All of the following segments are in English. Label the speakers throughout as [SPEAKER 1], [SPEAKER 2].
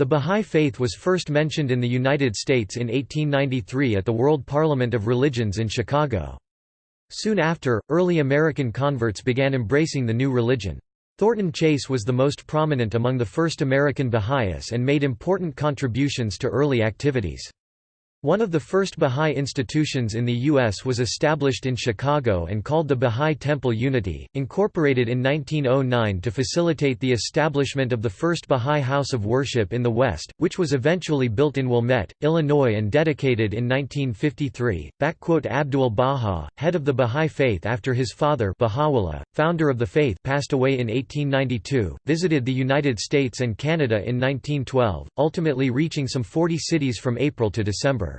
[SPEAKER 1] The Bahá'í Faith was first mentioned in the United States in 1893 at the World Parliament of Religions in Chicago. Soon after, early American converts began embracing the new religion. Thornton Chase was the most prominent among the first American Baha'is and made important contributions to early activities. One of the first Bahá'í institutions in the U.S. was established in Chicago and called the Bahá'í Temple Unity, incorporated in 1909 to facilitate the establishment of the first Bahá'í House of Worship in the West, which was eventually built in Wilmette, Illinois and dedicated in 1953. Abdul Baha, head of the Bahá'í Faith after his father Baha'u'llah, founder of the faith passed away in 1892, visited the United States and Canada in 1912, ultimately reaching some 40 cities from April to December.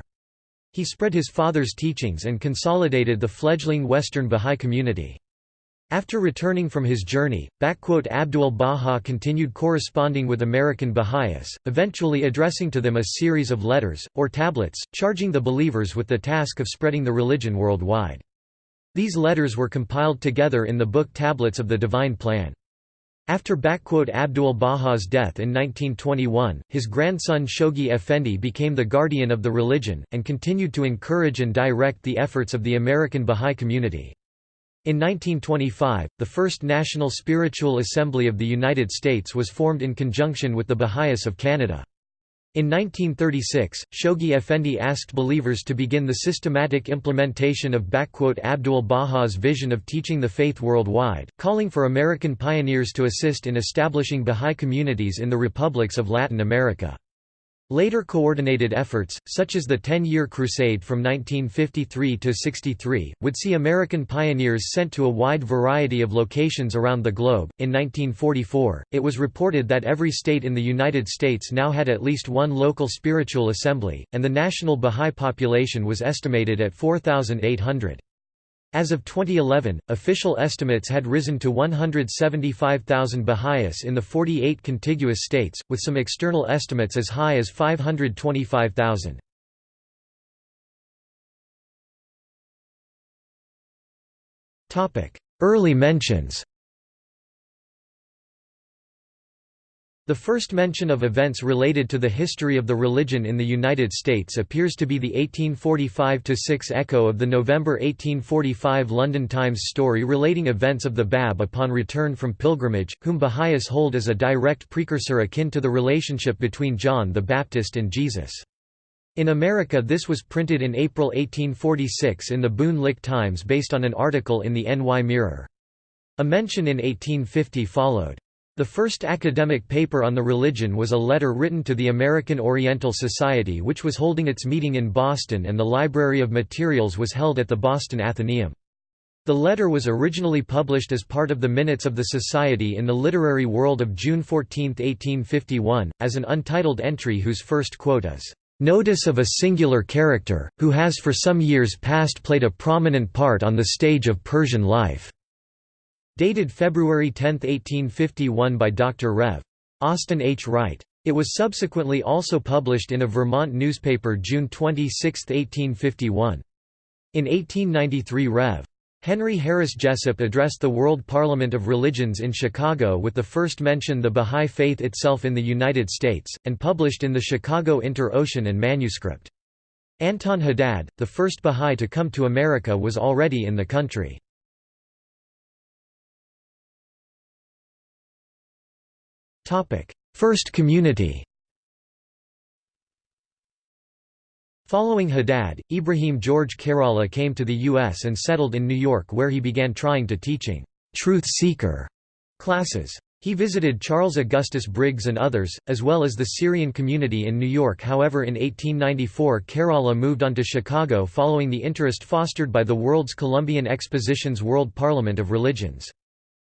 [SPEAKER 1] He spread his father's teachings and consolidated the fledgling Western Bahá'í community. After returning from his journey, Abdul Baha continued corresponding with American Baha'is, eventually addressing to them a series of letters, or tablets, charging the believers with the task of spreading the religion worldwide. These letters were compiled together in the book Tablets of the Divine Plan. After Abdul Baha's death in 1921, his grandson Shoghi Effendi became the guardian of the religion, and continued to encourage and direct the efforts of the American Bahá'í community. In 1925, the first National Spiritual Assembly of the United States was formed in conjunction with the Baha'is of Canada. In 1936, Shoghi Effendi asked believers to begin the systematic implementation of Abdul Baha's vision of teaching the faith worldwide, calling for American pioneers to assist in establishing Bahá'í communities in the republics of Latin America. Later coordinated efforts, such as the Ten-Year Crusade from 1953 to 63, would see American pioneers sent to a wide variety of locations around the globe. In 1944, it was reported that every state in the United States now had at least one local spiritual assembly, and the national Bahá'í population was estimated at 4,800. As of 2011, official estimates had risen to 175,000 Baha'is in the 48 contiguous states, with some external estimates as high as 525,000. Early mentions The first mention of events related to the history of the religion in the United States appears to be the 1845–6 echo of the November 1845 London Times story relating events of the Bab upon return from pilgrimage, whom Baha'is hold as a direct precursor akin to the relationship between John the Baptist and Jesus. In America this was printed in April 1846 in the Boone Lick Times based on an article in the NY Mirror. A mention in 1850 followed. The first academic paper on the religion was a letter written to the American Oriental Society which was holding its meeting in Boston and the Library of Materials was held at the Boston Athenaeum. The letter was originally published as part of the Minutes of the Society in the Literary World of June 14, 1851, as an untitled entry whose first quote is, "...notice of a singular character, who has for some years past played a prominent part on the stage of Persian life." Dated February 10, 1851 by Dr. Rev. Austin H. Wright. It was subsequently also published in a Vermont newspaper June 26, 1851. In 1893 Rev. Henry Harris Jessup addressed the World Parliament of Religions in Chicago with the first mention the Bahá'í Faith itself in the United States, and published in the Chicago Inter-Ocean and manuscript. Anton Haddad, the first Bahá'í to come to America was already in the country. First community Following Haddad, Ibrahim George Kheiralla came to the U.S. and settled in New York where he began trying to teaching «truth seeker» classes. He visited Charles Augustus Briggs and others, as well as the Syrian community in New York however in 1894 Kheiralla moved on to Chicago following the interest fostered by the World's Columbian Exposition's World Parliament of Religions.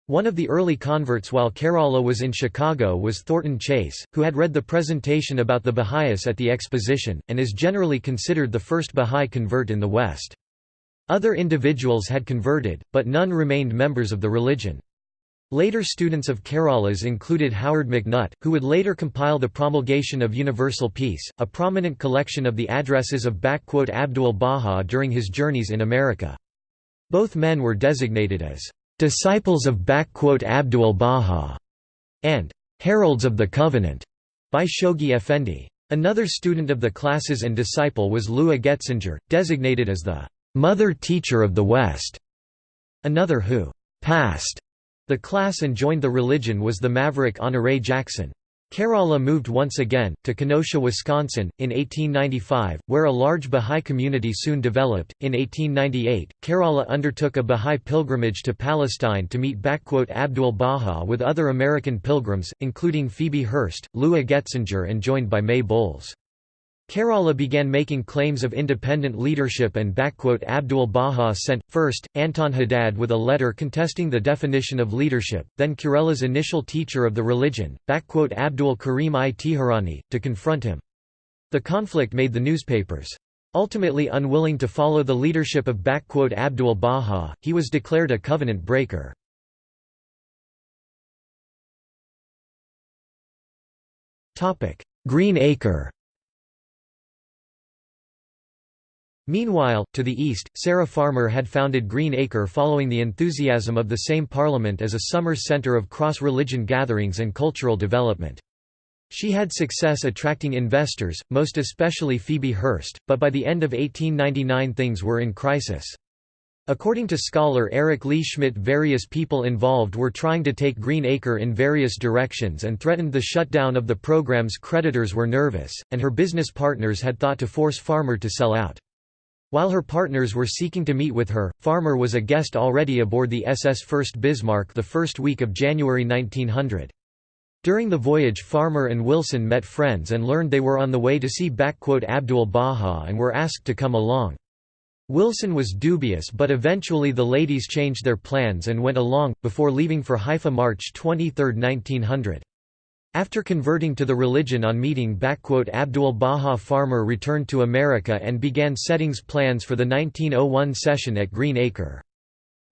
[SPEAKER 1] One of the early converts while Kheiralla was in Chicago was Thornton Chase, who had read the presentation about the Baha'is at the exposition, and is generally considered the first Baha'i convert in the West. Other individuals had converted, but none remained members of the religion. Later students of Kheiralla's included Howard McNutt, who would later compile the Promulgation of Universal Peace, a prominent collection of the addresses of Abdul Baha during his journeys in America. Both men were designated as disciples of Abdul Baha, and heralds of the Covenant by Shoghi Effendi. Another student of the classes and disciple was Lua Getzinger, designated as the mother teacher of the West. Another who passed the class and joined the religion was the maverick Honoré Jackson. Kheiralla moved once again, to Kenosha, Wisconsin, in 1895, where a large Bahá'í community soon developed. In 1898, Kheiralla undertook a Bahá'í pilgrimage to Palestine to meet Abdul Baha with other American pilgrims, including Phoebe Hearst, Lua Getzinger, and joined by May Bowles. Kheiralla began making claims of independent leadership and Abdul Baha sent, first, Anton Haddad with a letter contesting the definition of leadership, then Kheiralla's initial teacher of the religion, Abdul Karim i Teherani, to confront him. The conflict made the newspapers. Ultimately unwilling to follow the leadership of Abdul Baha, he was declared a covenant breaker. Green Acre Meanwhile, to the east, Sarah Farmer had founded Green Acre following the enthusiasm of the same parliament as a summer centre of cross-religion gatherings and cultural development. She had success attracting investors, most especially Phoebe Hearst, but by the end of 1899 things were in crisis. According to scholar Eric Lee Schmidt various people involved were trying to take Green Acre in various directions and threatened the shutdown of the program's creditors were nervous, and her business partners had thought to force Farmer to sell out. While her partners were seeking to meet with her, Farmer was a guest already aboard the SS Fürst Bismarck the first week of January 1900. During the voyage Farmer and Wilson met friends and learned they were on the way to see Abdul Baha and were asked to come along. Wilson was dubious but eventually the ladies changed their plans and went along, before leaving for Haifa March 23, 1900. After converting to the religion on meeting backquote Abdul Baha Farmer returned to America and began settings plans for the 1901 session at Green Acre.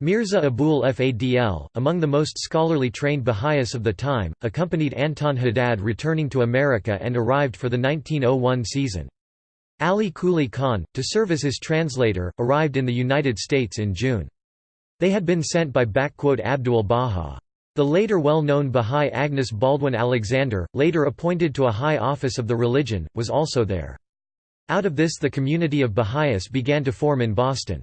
[SPEAKER 1] Mirza Abul Fadl, among the most scholarly trained Baha'is of the time, accompanied Anton Haddad returning to America and arrived for the 1901 season. Ali Kuli Khan, to serve as his translator, arrived in the United States in June. They had been sent by backquote Abdul Baha. The later well-known Bahá'í Agnes Baldwin Alexander, later appointed to a high office of the religion, was also there. Out of this the community of Baha'is began to form in Boston.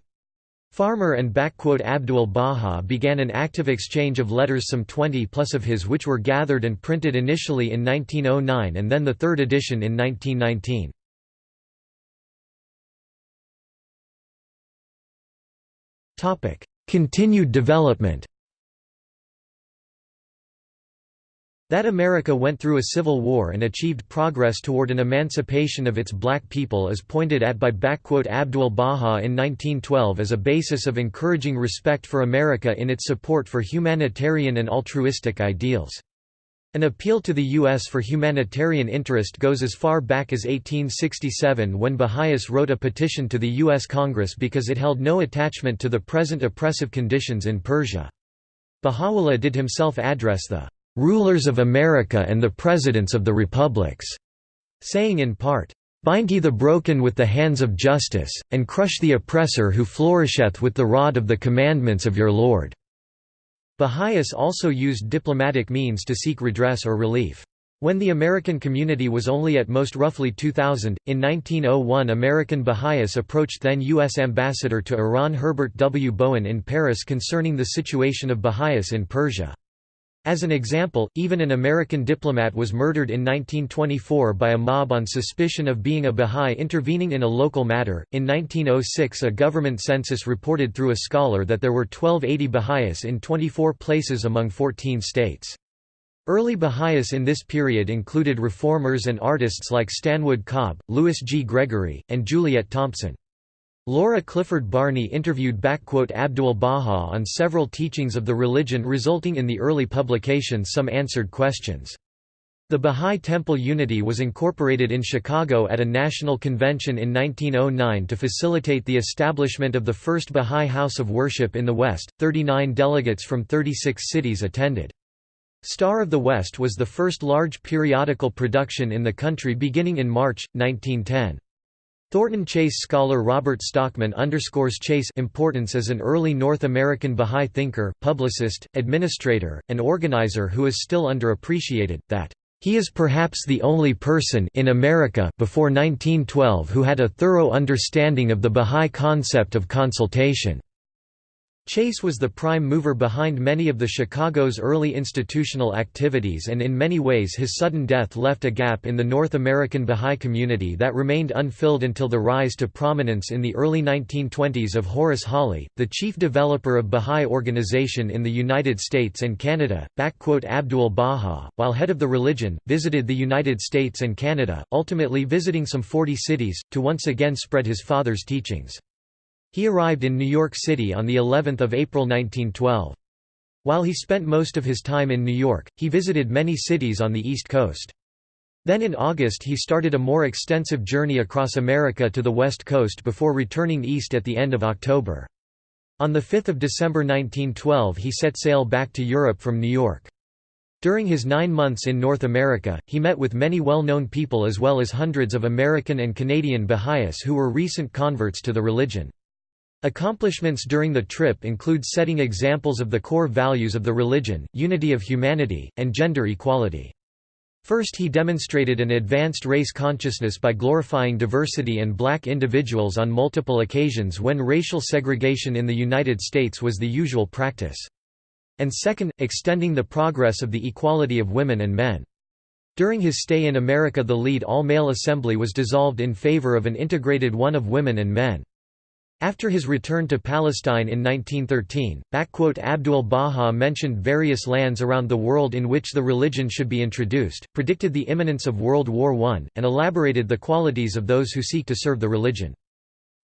[SPEAKER 1] Farmer and Abdul Baha began an active exchange of letters some 20 plus of his which were gathered and printed initially in 1909 and then the third edition in 1919. Continued development That America went through a civil war and achieved progress toward an emancipation of its black people is pointed at by Abdul Baha in 1912 as a basis of encouraging respect for America in its support for humanitarian and altruistic ideals. An appeal to the U.S. for humanitarian interest goes as far back as 1867 when Baha'is wrote a petition to the U.S. Congress because it held no attachment to the present oppressive conditions in Persia. Baha'u'llah did himself address the rulers of America and the presidents of the republics, saying in part, Bind ye the broken with the hands of justice, and crush the oppressor who flourisheth with the rod of the commandments of your Lord." Baha'is also used diplomatic means to seek redress or relief. When the American community was only at most roughly 2,000, in 1901 American Baha'is approached then U.S. Ambassador to Iran Herbert W. Bowen in Paris concerning the situation of Baha'is in Persia. As an example, even an American diplomat was murdered in 1924 by a mob on suspicion of being a Bahá'í intervening in a local matter. In 1906, a government census reported through a scholar that there were 1280 Baha'is in 24 places among 14 states. Early Baha'is in this period included reformers and artists like Stanwood Cobb, Louis G. Gregory, and Juliet Thompson. Laura Clifford Barney interviewed Abdul Baha on several teachings of the religion resulting in the early publication Some Answered Questions. The Bahá'í Temple Unity was incorporated in Chicago at a national convention in 1909 to facilitate the establishment of the first Bahá'í house of worship in the West. 39 delegates from 36 cities attended. Star of the West was the first large periodical production in the country beginning in March, 1910. Thornton Chase scholar Robert Stockman underscores Chase' importance as an early North American Bahá'í thinker, publicist, administrator, and organizer who is still underappreciated, that He is perhaps the only person in America before 1912 who had a thorough understanding of the Bahá'í concept of consultation. Chase was the prime mover behind many of the Chicago's early institutional activities and in many ways his sudden death left a gap in the North American Bahá'í community that remained unfilled until the rise to prominence in the early 1920s of Horace Holley, the chief developer of Bahá'í organization in the United States and Canada. Abdul Baha, while head of the religion, visited the United States and Canada, ultimately visiting some 40 cities, to once again spread his father's teachings. He arrived in New York City on the 11th of April 1912. While he spent most of his time in New York, he visited many cities on the East Coast. Then in August he started a more extensive journey across America to the West Coast before returning east at the end of October. On 5 December 1912 he set sail back to Europe from New York. During his nine months in North America, he met with many well-known people as well as hundreds of American and Canadian Baha'is who were recent converts to the religion. Accomplishments during the trip include setting examples of the core values of the religion, unity of humanity, and gender equality. First he demonstrated an advanced race consciousness by glorifying diversity and black individuals on multiple occasions when racial segregation in the United States was the usual practice. And second, extending the progress of the equality of women and men. During his stay in America the lead all-male assembly was dissolved in favor of an integrated one of women and men. After his return to Palestine in 1913, Abdul Baha mentioned various lands around the world in which the religion should be introduced, predicted the imminence of World War I, and elaborated the qualities of those who seek to serve the religion.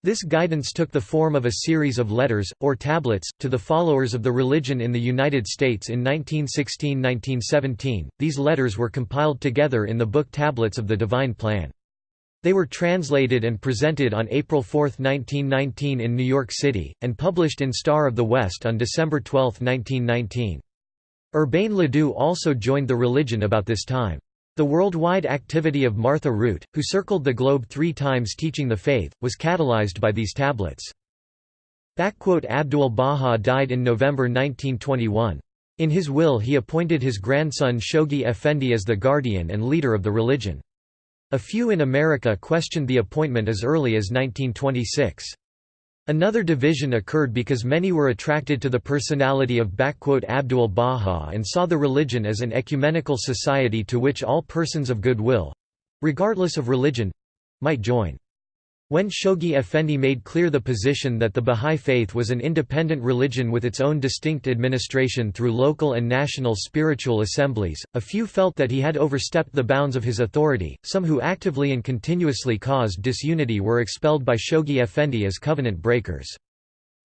[SPEAKER 1] This guidance took the form of a series of letters, or tablets, to the followers of the religion in the United States in 1916–1917. These letters were compiled together in the book Tablets of the Divine Plan. They were translated and presented on April 4, 1919 in New York City, and published in Star of the West on December 12, 1919. Urbain Ledoux also joined the religion about this time. The worldwide activity of Martha Root, who circled the globe three times teaching the faith, was catalyzed by these tablets. Abdul Baha died in November 1921. In his will he appointed his grandson Shoghi Effendi as the guardian and leader of the religion. A few in America questioned the appointment as early as 1926. Another division occurred because many were attracted to the personality of Abdul Baha and saw the religion as an ecumenical society to which all persons of goodwill—regardless of religion—might join. When Shoghi Effendi made clear the position that the Bahá'í Faith was an independent religion with its own distinct administration through local and national spiritual assemblies, a few felt that he had overstepped the bounds of his authority. Some who actively and continuously caused disunity were expelled by Shoghi Effendi as covenant breakers.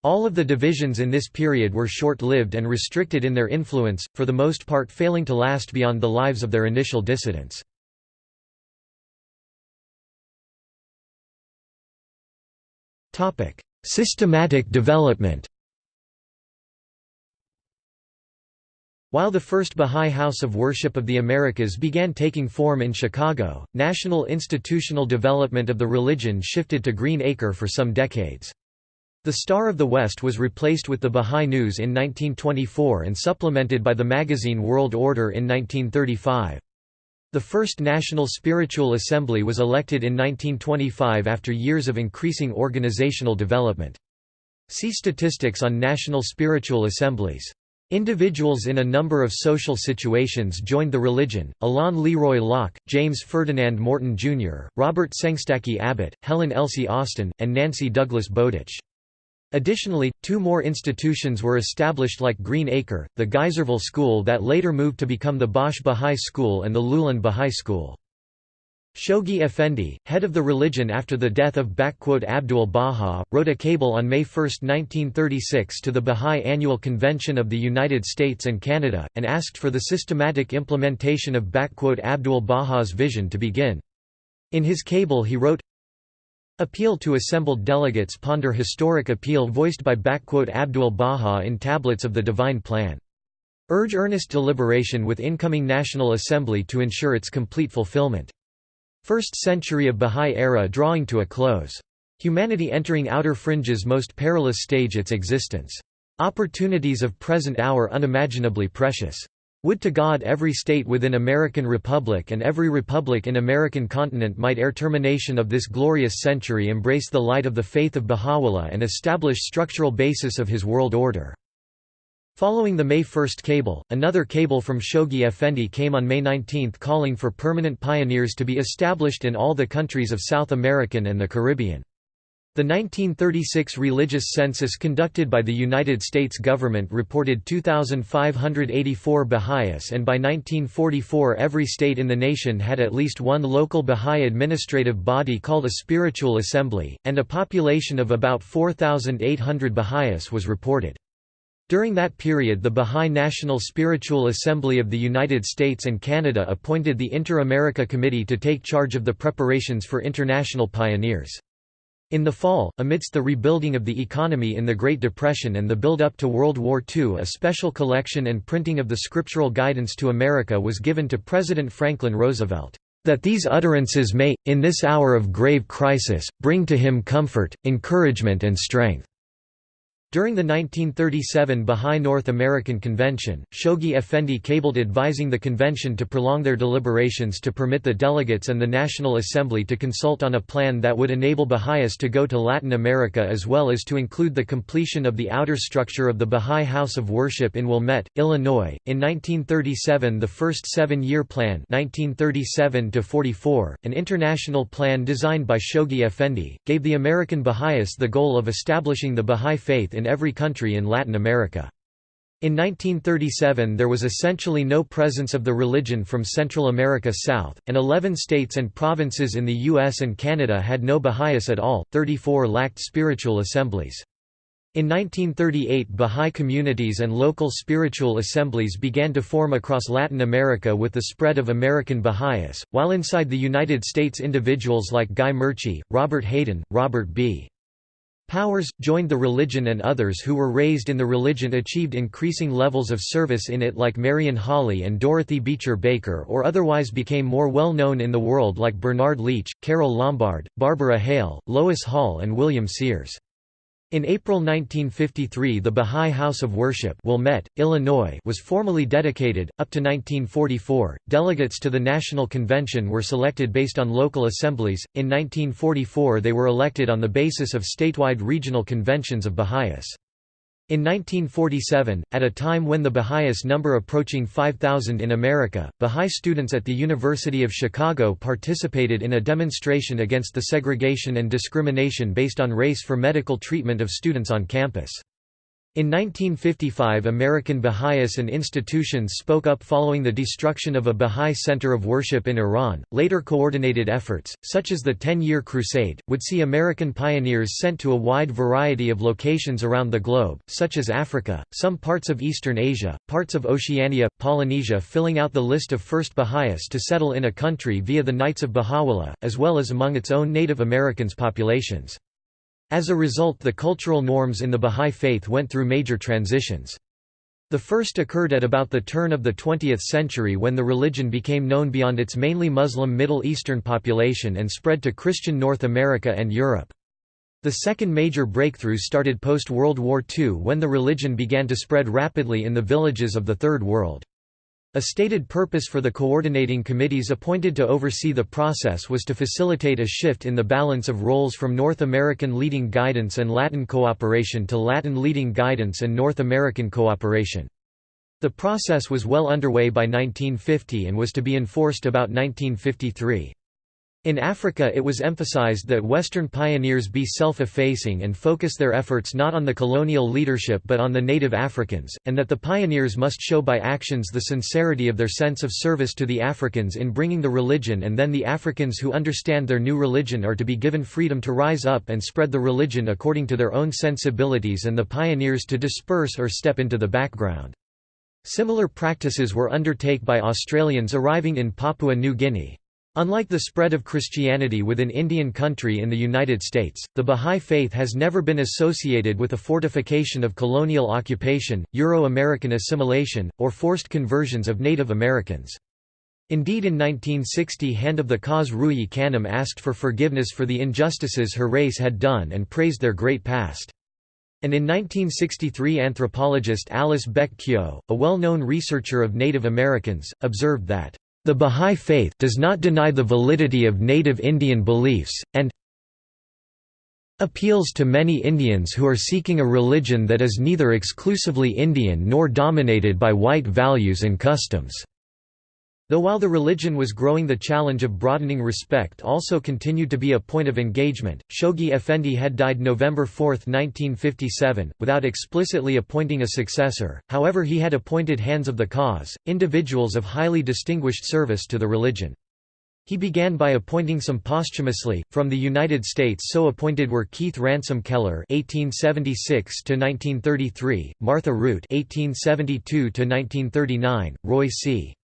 [SPEAKER 1] All of the divisions in this period were short-lived and restricted in their influence, for the most part failing to last beyond the lives of their initial dissidents. Systematic development While the first Bahá'í House of Worship of the Americas began taking form in Chicago, national institutional development of the religion shifted to Green Acre for some decades. The Star of the West was replaced with the Bahá'í News in 1924 and supplemented by the magazine World Order in 1935. The first National Spiritual Assembly was elected in 1925 after years of increasing organizational development. See statistics on national spiritual assemblies. Individuals in a number of social situations joined the religion, Alain Leroy Locke, James Ferdinand Morton Jr., Robert Sengstacke Abbott, Helen Elsie Austin, and Nancy Douglas Bowditch. Additionally, two more institutions were established like Green Acre, the Geyserville School that later moved to become the Bosch Bahá'í School and the Louhelen Bahá'í School. Shoghi Effendi, head of the religion after the death of Abdul Baha, wrote a cable on May 1, 1936 to the Bahá'í Annual Convention of the United States and Canada, and asked for the systematic implementation of Abdul Baha's vision to begin. In his cable he wrote, Appeal to assembled delegates ponder historic appeal voiced by Abdul Baha in Tablets of the Divine Plan. Urge earnest deliberation with incoming National Assembly to ensure its complete fulfillment. First century of Bahá'í era drawing to a close. Humanity entering outer fringes most perilous stage its existence. Opportunities of present hour unimaginably precious. Would to God every state within American Republic and every republic in American continent might ere termination of this glorious century embrace the light of the faith of Baha'u'llah and establish structural basis of his world order. Following the May 1 cable, another cable from Shoghi Effendi came on May 19 calling for permanent pioneers to be established in all the countries of South American and the Caribbean. The 1936 religious census conducted by the United States government reported 2,584 Baha'is and by 1944 every state in the nation had at least one local Baha'i administrative body called a spiritual assembly, and a population of about 4,800 Baha'is was reported. During that period the Baha'i National Spiritual Assembly of the United States and Canada appointed the Inter-America Committee to take charge of the preparations for international pioneers. In the fall, amidst the rebuilding of the economy in the Great Depression and the build-up to World War II a special collection and printing of the scriptural guidance to America was given to President Franklin Roosevelt, "...that these utterances may, in this hour of grave crisis, bring to him comfort, encouragement and strength." During the 1937 Bahá'í North American Convention, Shoghi Effendi cabled advising the convention to prolong their deliberations to permit the delegates and the National Assembly to consult on a plan that would enable Baha'is to go to Latin America as well as to include the completion of the outer structure of the Baha'i House of Worship in Wilmette, Illinois. In 1937 the first seven-year plan 1937 an international plan designed by Shoghi Effendi, gave the American Baha'is the goal of establishing the Baha'i faith in in every country in Latin America. In 1937 there was essentially no presence of the religion from Central America south, and 11 states and provinces in the US and Canada had no Baha'is at all, 34 lacked spiritual assemblies. In 1938 Bahá'í communities and local spiritual assemblies began to form across Latin America with the spread of American Baha'is, while inside the United States individuals like Guy Murchie, Robert Hayden, Robert B. Powers, joined the religion and others who were raised in the religion achieved increasing levels of service in it like Marion Holley and Dorothy Beecher Baker or otherwise became more well known in the world like Bernard Leach, Carole Lombard, Barbara Hale, Lois Hall and William Sears. In April 1953 the Bahá'í House of Worship Wilmette, Illinois was formally dedicated. Up to 1944, delegates to the National Convention were selected based on local assemblies, in 1944 they were elected on the basis of statewide regional conventions of Baha'is. In 1947, at a time when the Baha'is number approaching 5,000 in America, Baha'i students at the University of Chicago participated in a demonstration against the segregation and discrimination based on race for medical treatment of students on campus. In 1955 American Baha'is and institutions spoke up following the destruction of a Baha'i center of worship in Iran. Later coordinated efforts, such as the Ten-Year Crusade, would see American pioneers sent to a wide variety of locations around the globe, such as Africa, some parts of Eastern Asia, parts of Oceania, Polynesia filling out the list of first Baha'is to settle in a country via the Knights of Baha'u'llah, as well as among its own Native Americans populations. As a result the cultural norms in the Bahá'í Faith went through major transitions. The first occurred at about the turn of the 20th century when the religion became known beyond its mainly Muslim Middle Eastern population and spread to Christian North America and Europe. The second major breakthrough started post-World War II when the religion began to spread rapidly in the villages of the Third World. A stated purpose for the coordinating committees appointed to oversee the process was to facilitate a shift in the balance of roles from North American leading guidance and Latin cooperation to Latin leading guidance and North American cooperation. The process was well underway by 1950 and was to be enforced about 1953. In Africa it was emphasized that Western pioneers be self-effacing and focus their efforts not on the colonial leadership but on the native Africans, and that the pioneers must show by actions the sincerity of their sense of service to the Africans in bringing the religion and then the Africans who understand their new religion are to be given freedom to rise up and spread the religion according to their own sensibilities and the pioneers to disperse or step into the background. Similar practices were undertaken by Australians arriving in Papua New Guinea. Unlike the spread of Christianity within Indian country in the United States, the Bahá'í Faith has never been associated with a fortification of colonial occupation, Euro-American assimilation, or forced conversions of Native Americans. Indeed in 1960 Hand of the Cause Ruhiyyih Khanum asked for forgiveness for the injustices her race had done and praised their great past. And in 1963 anthropologist Alice Beck a well-known researcher of Native Americans, observed that, "...the Bahá'í Faith does not deny the validity of native Indian beliefs, and appeals to many Indians who are seeking a religion that is neither exclusively Indian nor dominated by white values and customs." Though while the religion was growing the challenge of broadening respect also continued to be a point of engagement. Shoghi Effendi had died November 4, 1957, without explicitly appointing a successor, however he had appointed hands of the cause, individuals of highly distinguished service to the religion. He began by appointing some posthumously. From the United States, so appointed were Keith Ransom Kehler (1876–1933), Martha Root (1872–1939), Roy C.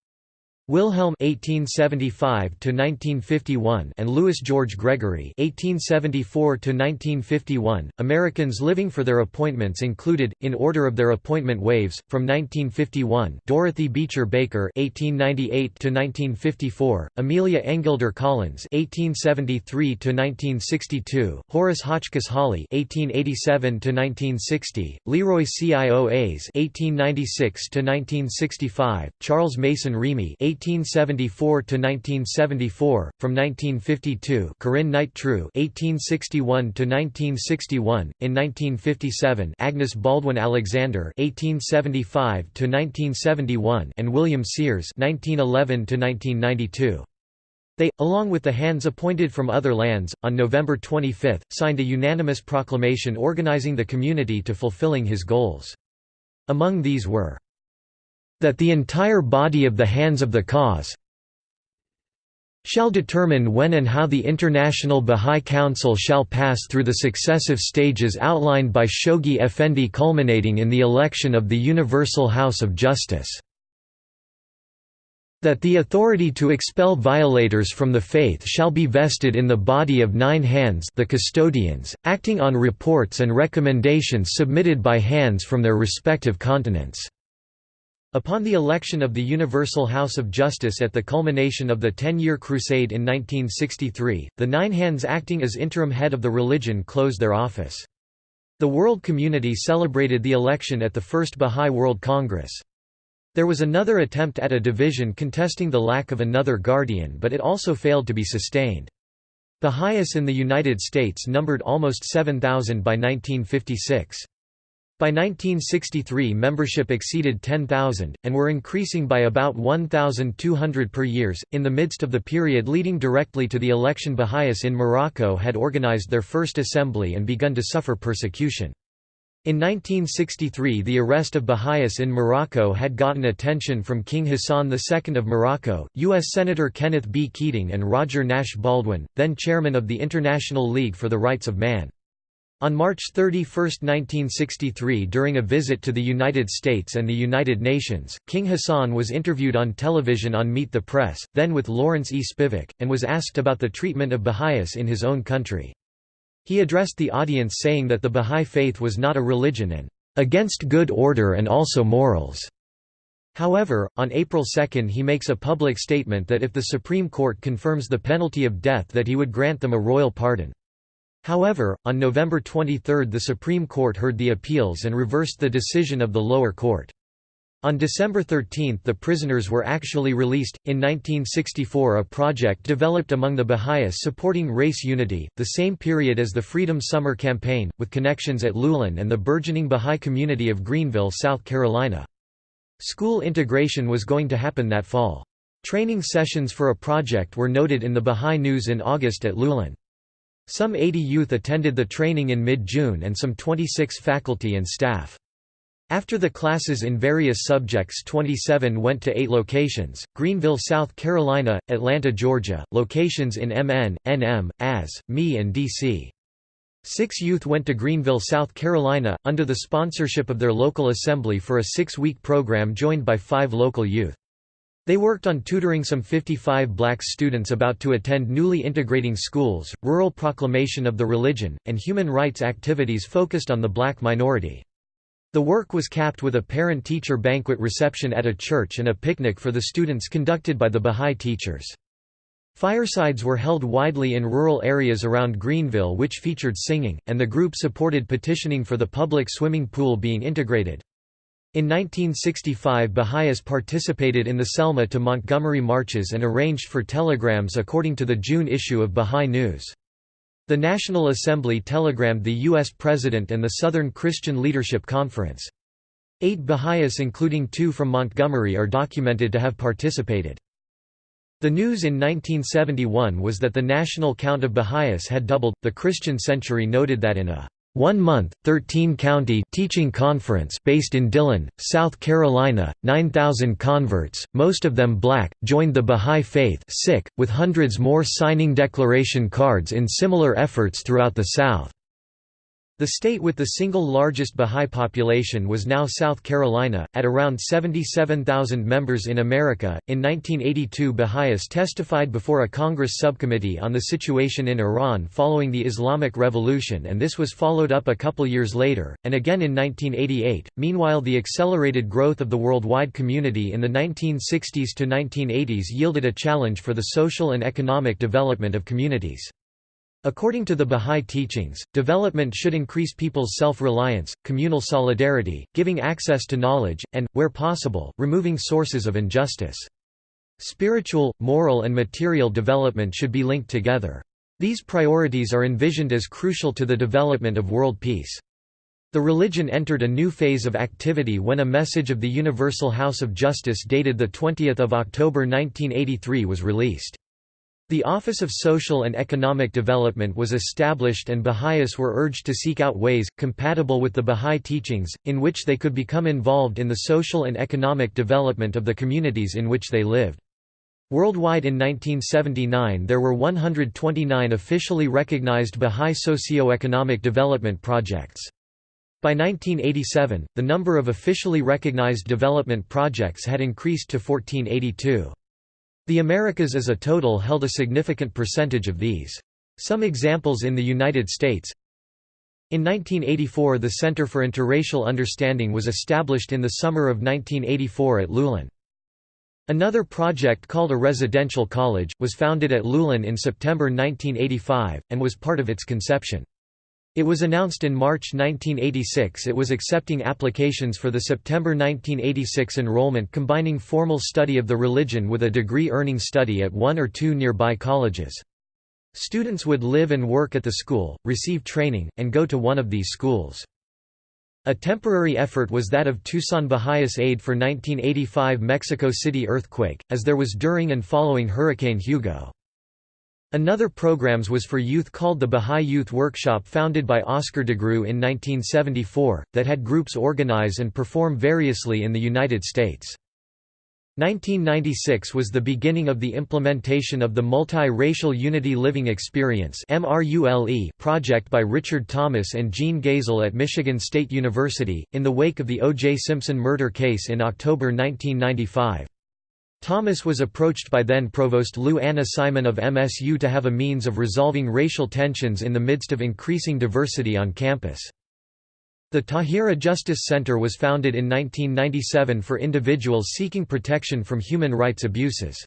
[SPEAKER 1] Wilhelm (1875–1951) and Louis George Gregory (1874–1951). Americans living for their appointments included, in order of their appointment waves, from 1951: Dorothy Beecher Baker (1898–1954), Amelia Engelder Collins (1873–1962), Horace Hotchkiss Holley (1887–1960), Leroy Ioas (1896–1965), Charles Mason Remey 1874 to 1974 from 1952 Corinne Knight True 1861 to 1961 in 1957 Agnes Baldwin Alexander 1875 to 1971 and William Sears 1911 to 1992 they, along with the hands appointed from other lands, on November 25, signed a unanimous proclamation organizing the community to fulfilling his goals. Among these were that the entire body of the hands of the cause shall determine when and how the International Bahá'í Council shall pass through the successive stages outlined by Shoghi Effendi culminating in the election of the Universal House of Justice. That the authority to expel violators from the faith shall be vested in the body of nine hands the custodians, acting on reports and recommendations submitted by hands from their respective continents. Upon the election of the Universal House of Justice at the culmination of the Ten-Year Crusade in 1963, the Nine Hands acting as interim head of the religion closed their office. The world community celebrated the election at the First Bahá'í World Congress. There was another attempt at a division contesting the lack of another guardian but it also failed to be sustained. Baha'is in the United States numbered almost 7,000 by 1956. By 1963 membership exceeded 10,000, and were increasing by about 1,200 per years. In the midst of the period leading directly to the election Baha'is in Morocco had organized their first assembly and begun to suffer persecution. In 1963 the arrest of Baha'is in Morocco had gotten attention from King Hassan II of Morocco, U.S. Senator Kenneth B. Keating and Roger Nash Baldwin, then chairman of the International League for the Rights of Man. On March 31, 1963 during a visit to the United States and the United Nations, King Hassan was interviewed on television on Meet the Press, then with Lawrence E. Spivak, and was asked about the treatment of Baha'is in his own country. He addressed the audience saying that the Baha'i faith was not a religion and "...against good order and also morals." However, on April 2 he makes a public statement that if the Supreme Court confirms the penalty of death that he would grant them a royal pardon. However, on November 23 the Supreme Court heard the appeals and reversed the decision of the lower court. On December 13 the prisoners were actually released. In 1964 a project developed among the Baha'is supporting race unity, the same period as the Freedom Summer Campaign, with connections at Louhelen and the burgeoning Baha'i community of Greenville, South Carolina. School integration was going to happen that fall. Training sessions for a project were noted in the Baha'i News in August at Louhelen. Some 80 youth attended the training in mid-June and some 26 faculty and staff. After the classes in various subjects 27 went to eight locations, Greenville, South Carolina, Atlanta, Georgia, locations in MN, NM, AS, ME and DC. Six youth went to Greenville, South Carolina, under the sponsorship of their local assembly for a six-week program joined by five local youth. They worked on tutoring some 55 black students about to attend newly integrating schools, rural proclamation of the religion, and human rights activities focused on the black minority. The work was capped with a parent-teacher banquet reception at a church and a picnic for the students conducted by the Bahá'í teachers. Firesides were held widely in rural areas around Greenville which featured singing, and the group supported petitioning for the public swimming pool being integrated. In 1965 Baha'is participated in the Selma to Montgomery marches and arranged for telegrams according to the June issue of Baha'i News. The National Assembly telegrammed the U.S. President and the Southern Christian Leadership Conference. Eight Baha'is including two from Montgomery are documented to have participated. The news in 1971 was that the national count of Baha'is had doubled. The Christian Century noted that in a one-month, 13-county teaching conference based in Dillon, South Carolina, 9,000 converts, most of them black, joined the Baha'i faith sick, with hundreds more signing declaration cards in similar efforts throughout the South. The state with the single largest Bahá'í population was now South Carolina, at around 77,000 members in America. In 1982, Baha'is testified before a Congress subcommittee on the situation in Iran following the Islamic Revolution, and this was followed up a couple years later, and again in 1988. Meanwhile, the accelerated growth of the worldwide community in the 1960s to 1980s yielded a challenge for the social and economic development of communities. According to the Bahá'í teachings, development should increase people's self-reliance, communal solidarity, giving access to knowledge, and, where possible, removing sources of injustice. Spiritual, moral and material development should be linked together. These priorities are envisioned as crucial to the development of world peace. The religion entered a new phase of activity when a message of the Universal House of Justice dated 20 October 1983 was released. The Office of Social and Economic Development was established and Baha'is were urged to seek out ways, compatible with the Baha'i teachings, in which they could become involved in the social and economic development of the communities in which they lived. Worldwide in 1979 there were 129 officially recognized Baha'i socio-economic development projects. By 1987, the number of officially recognized development projects had increased to 1482. The Americas as a total held a significant percentage of these. Some examples in the United States In 1984 the Center for Interracial Understanding was established in the summer of 1984 at Louhelen. Another project called a residential college, was founded at Louhelen in September 1985, and was part of its conception. It was announced in March 1986 it was accepting applications for the September 1986 enrollment combining formal study of the religion with a degree-earning study at one or two nearby colleges. Students would live and work at the school, receive training, and go to one of these schools. A temporary effort was that of Tucson Baha'is Aid for 1985 Mexico City earthquake, as there was during and following Hurricane Hugo. Another programs was for youth called the Baha'i Youth Workshop founded by Oscar DeGruy in 1974, that had groups organize and perform variously in the United States. 1996 was the beginning of the implementation of the Multi-Racial Unity Living Experience project by Richard Thomas and Jean Gazel at Michigan State University, in the wake of the O.J. Simpson murder case in October 1995. Thomas was approached by then-Provost Lou Anna Simon of MSU to have a means of resolving racial tensions in the midst of increasing diversity on campus. The Tahirih Justice Center was founded in 1997 for individuals seeking protection from human rights abuses.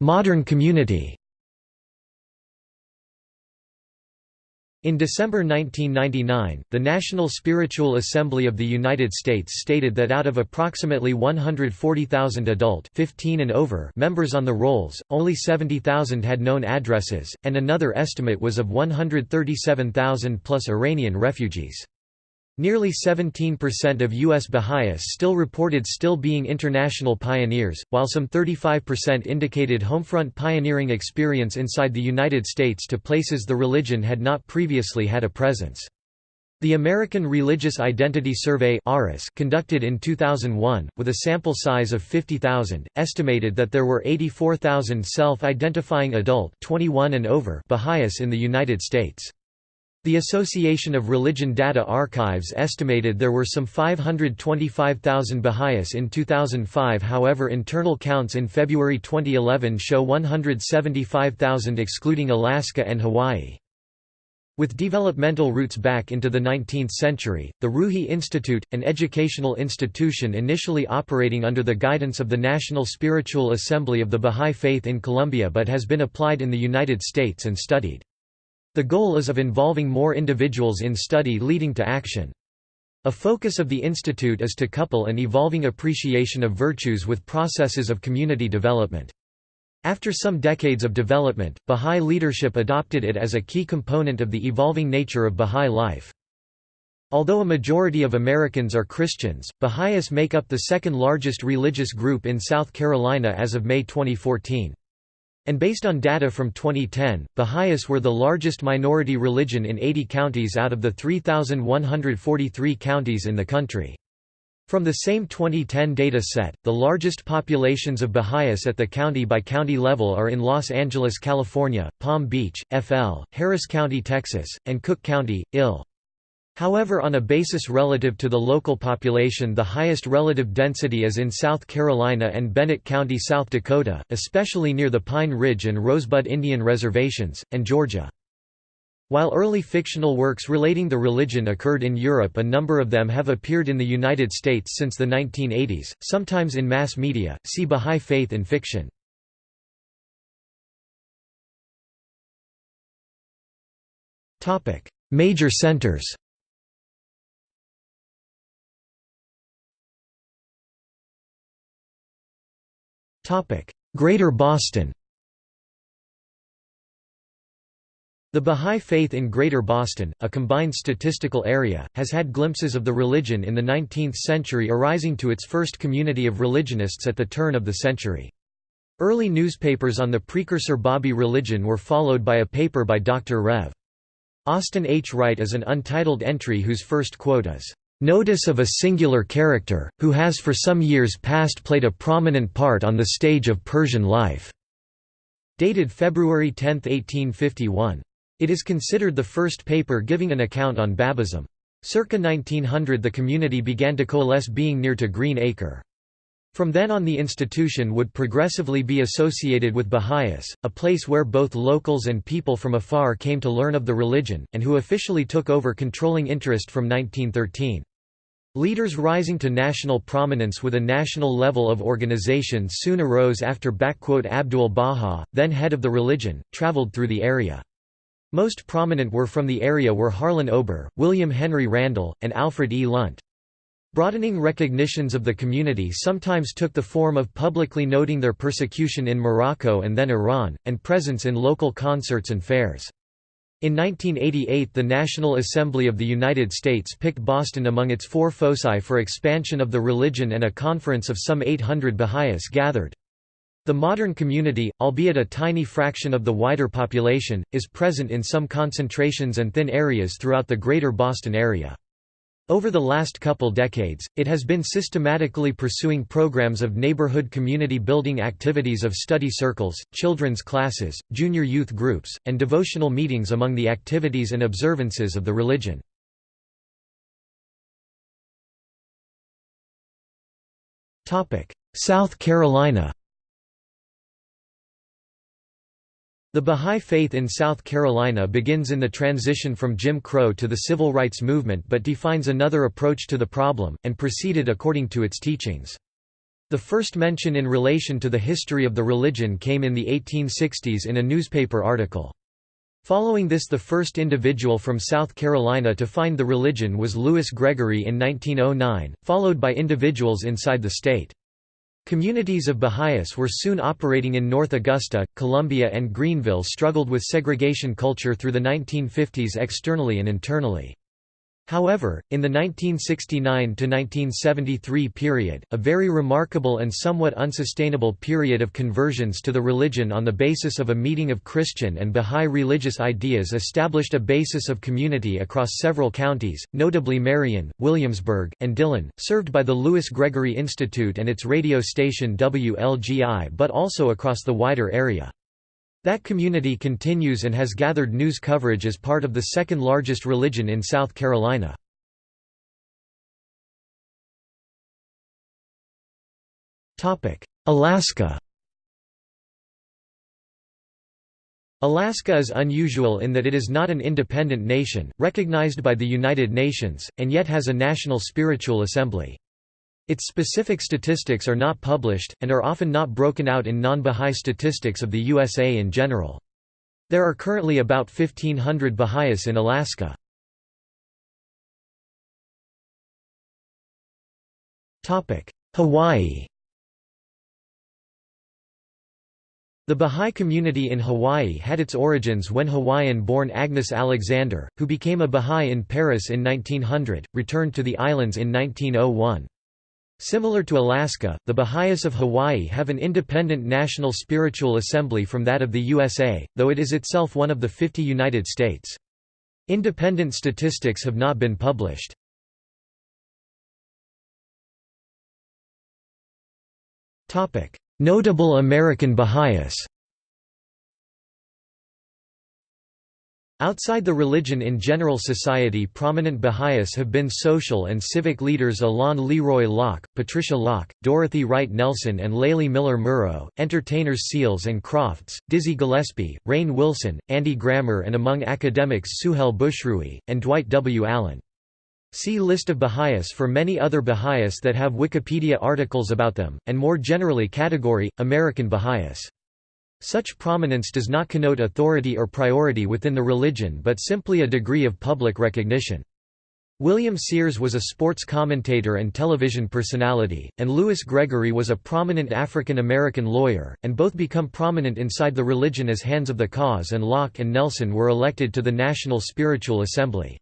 [SPEAKER 1] Modern community In December 1999, the National Spiritual Assembly of the United States stated that out of approximately 140,000 adult 15 and over members on the rolls, only 70,000 had known addresses, and another estimate was of 137,000 plus Iranian refugees. Nearly 17% of U.S. Baha'is still reported still being international pioneers, while some 35% indicated homefront pioneering experience inside the United States to places the religion had not previously had a presence. The American Religious Identity Survey conducted in 2001, with a sample size of 50,000, estimated that there were 84,000 self-identifying adult 21 and over Baha'is in the United States. The Association of Religion Data Archives estimated there were some 525,000 Baha'is in 2005 however internal counts in February 2011 show 175,000 excluding Alaska and Hawaii. With developmental roots back into the 19th century, the Ruhi Institute, an educational institution initially operating under the guidance of the National Spiritual Assembly of the Bahá'í Faith in Colombia but has been applied in the United States and studied. The goal is of involving more individuals in study leading to action. A focus of the institute is to couple an evolving appreciation of virtues with processes of community development. After some decades of development, Bahá'í leadership adopted it as a key component of the evolving nature of Bahá'í life. Although a majority of Americans are Christians, Baha'is make up the second largest religious group in South Carolina as of May 2014. And based on data from 2010, Baha'is were the largest minority religion in 80 counties out of the 3,143 counties in the country. From the same 2010 data set, the largest populations of Baha'is at the county-by-county level are in Los Angeles, California, Palm Beach, FL, Harris County, Texas, and Cook County, IL. However on a basis relative to the local population the highest relative density is in South Carolina and Bennett County, South Dakota, especially near the Pine Ridge and Rosebud Indian Reservations, and Georgia. While early fictional works relating the religion occurred in Europe a number of them have appeared in the United States since the 1980s, sometimes in mass media, see Bahá'í Faith in fiction. Major centers Greater Boston The Bahá'í Faith in Greater Boston, a combined statistical area, has had glimpses of the religion in the 19th century arising to its first community of religionists at the turn of the century. Early newspapers on the precursor Babi religion were followed by a paper by Dr. Rev. Austin H. Wright as an untitled entry whose first quote is, "...notice of a singular character, who has for some years past played a prominent part on the stage of Persian life." Dated February 10, 1851. It is considered the first paper giving an account on Babism. Circa 1900 the community began to coalesce being near to Green Acre. From then on the institution would progressively be associated with Baha'is, a place where both locals and people from afar came to learn of the religion, and who officially took over controlling interest from 1913. Leaders rising to national prominence with a national level of organization soon arose after Abdul Baha, then head of the religion, traveled through the area. Most prominent were from the area were Harlan Ober, William Henry Randall, and Alfred E. Lunt. Broadening recognitions of the community sometimes took the form of publicly noting their persecution in Morocco and then Iran, and presence in local concerts and fairs. In 1988 the National Assembly of the United States picked Boston among its four foci for expansion of the religion and a conference of some 800 Baha'is gathered. The modern community, albeit a tiny fraction of the wider population, is present in some concentrations and thin areas throughout the greater Boston area. Over the last couple decades, it has been systematically pursuing programs of neighborhood community building activities of study circles, children's classes, junior youth groups, and devotional meetings among the activities and observances of the religion. South Carolina The Bahá'í Faith in South Carolina begins in the transition from Jim Crow to the civil rights movement but defines another approach to the problem, and proceeded according to its teachings. The first mention in relation to the history of the religion came in the 1860s in a newspaper article. Following this the first individual from South Carolina to find the religion was Louis Gregory in 1909, followed by individuals inside the state. Communities of Baha'is were soon operating in North Augusta, Columbia and Greenville struggled with segregation culture through the 1950s externally and internally. However, in the 1969–1973 period, a very remarkable and somewhat unsustainable period of conversions to the religion on the basis of a meeting of Christian and Bahá'í religious ideas established a basis of community across several counties, notably Marion, Williamsburg, and Dillon, served by the Louis Gregory Institute and its radio station WLGI but also across the wider area. That community continues and has gathered news coverage as part of the second largest religion in South Carolina. Alaska Alaska is unusual in that it is not an independent nation, recognized by the United Nations, and yet has a national spiritual assembly. Its specific statistics are not published, and are often not broken out in non-Bahá'í statistics of the USA in general. There are currently about 1,500 Baha'is in Alaska. Hawaii The Bahá'í community in Hawaii had its origins when Hawaiian-born Agnes Alexander, who became a Bahá'í in Paris in 1900, returned to the islands in 1901. Similar to Alaska, the Baha'is of Hawaii have an independent national spiritual assembly from that of the USA, though it is itself one of the 50 United States. Independent statistics have not been published. Notable American Baha'is Outside the religion in general society prominent Baha'is have been social and civic leaders Alain Leroy Locke, Patricia Locke, Dorothy Wright Nelson and Layli Miller Muro, entertainers Seals and Crofts, Dizzy Gillespie, Rainn Wilson, Andy Grammer and among academics Suhel Bushrui, and Dwight W. Allen. See List of Baha'is for many other Baha'is that have Wikipedia articles about them, and more generally category, American Baha'is. Such prominence does not connote authority or priority within the religion but simply a degree of public recognition. William Sears was a sports commentator and television personality, and Louis Gregory was a prominent African American lawyer, and both become prominent inside the religion as hands of the cause and Locke and Nelson were elected to the National Spiritual Assembly.